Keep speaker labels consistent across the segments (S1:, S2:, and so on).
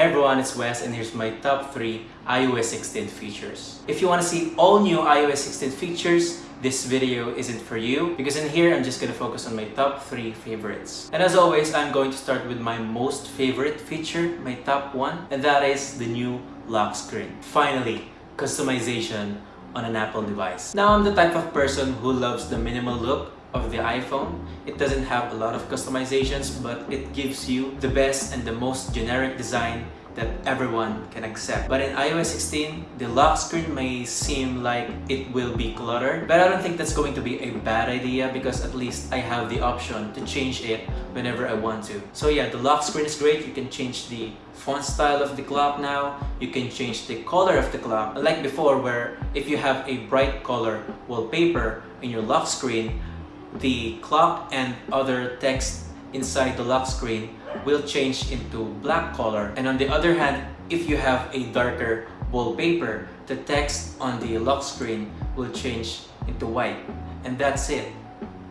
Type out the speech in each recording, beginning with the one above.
S1: Hey everyone, it's Wes and here's my top 3 iOS 16 features. If you want to see all new iOS 16 features, this video isn't for you because in here I'm just going to focus on my top 3 favorites. And as always, I'm going to start with my most favorite feature, my top 1, and that is the new lock screen. Finally, customization on an Apple device. Now I'm the type of person who loves the minimal look of the iPhone. It doesn't have a lot of customizations, but it gives you the best and the most generic design that everyone can accept. But in iOS 16, the lock screen may seem like it will be cluttered, but I don't think that's going to be a bad idea because at least I have the option to change it whenever I want to. So yeah, the lock screen is great. You can change the font style of the clock now. You can change the color of the clock. Unlike before where if you have a bright color wallpaper in your lock screen, the clock and other text inside the lock screen will change into black color and on the other hand if you have a darker wallpaper the text on the lock screen will change into white and that's it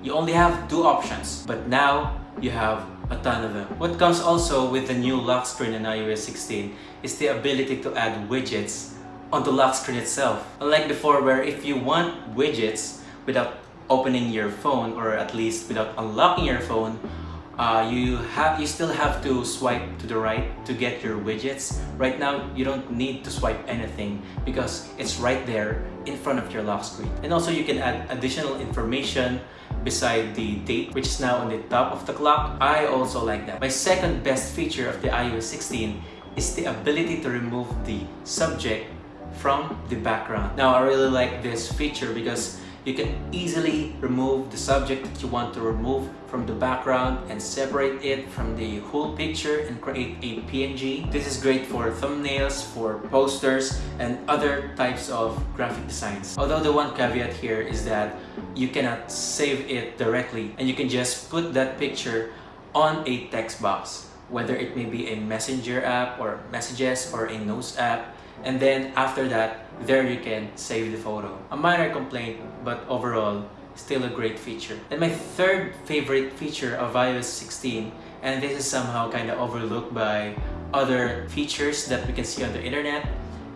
S1: you only have two options but now you have a ton of them. What comes also with the new lock screen in iOS 16 is the ability to add widgets on the lock screen itself. Unlike before where if you want widgets without opening your phone or at least without unlocking your phone uh, you have you still have to swipe to the right to get your widgets. Right now you don't need to swipe anything because it's right there in front of your lock screen. And also you can add additional information beside the date which is now on the top of the clock. I also like that. My second best feature of the iOS 16 is the ability to remove the subject from the background. Now I really like this feature because you can easily remove the subject that you want to remove from the background and separate it from the whole picture and create a PNG. This is great for thumbnails, for posters, and other types of graphic designs. Although the one caveat here is that you cannot save it directly and you can just put that picture on a text box whether it may be a messenger app or messages or a notes app. And then after that there you can save the photo. A minor complaint but overall still a great feature. And my third favorite feature of iOS 16 and this is somehow kind of overlooked by other features that we can see on the internet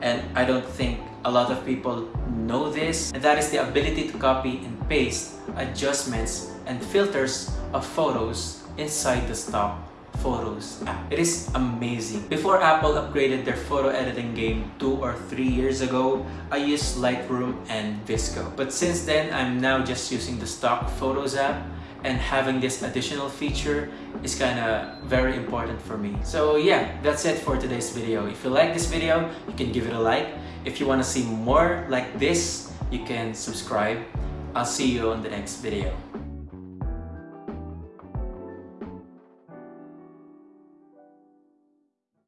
S1: and I don't think a lot of people know this and that is the ability to copy and paste adjustments and filters of photos inside the stock Photos app. It is amazing. Before Apple upgraded their photo editing game two or three years ago, I used Lightroom and VSCO. But since then, I'm now just using the stock Photos app and having this additional feature is kind of very important for me. So yeah, that's it for today's video. If you like this video, you can give it a like. If you want to see more like this, you can subscribe. I'll see you on the next video.